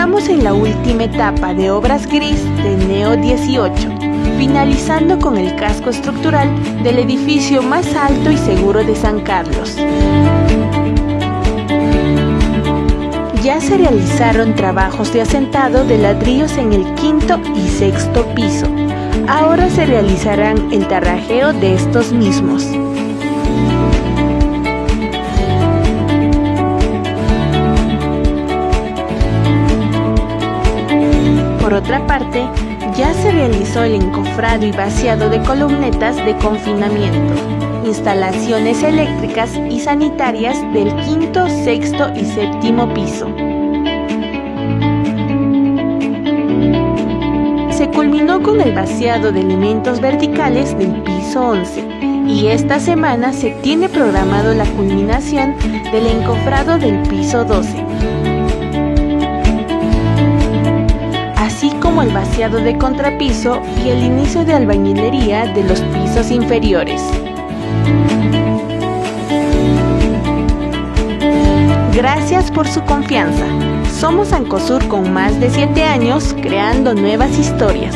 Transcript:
Estamos en la última etapa de obras gris de Neo 18, finalizando con el casco estructural del edificio más alto y seguro de San Carlos. Ya se realizaron trabajos de asentado de ladrillos en el quinto y sexto piso. Ahora se realizarán el tarrajeo de estos mismos. Por otra parte, ya se realizó el encofrado y vaciado de columnetas de confinamiento, instalaciones eléctricas y sanitarias del quinto, sexto y séptimo piso. Se culminó con el vaciado de elementos verticales del piso 11 y esta semana se tiene programado la culminación del encofrado del piso 12. El vaciado de contrapiso y el inicio de albañilería de los pisos inferiores. Gracias por su confianza. Somos Ancosur con más de 7 años creando nuevas historias.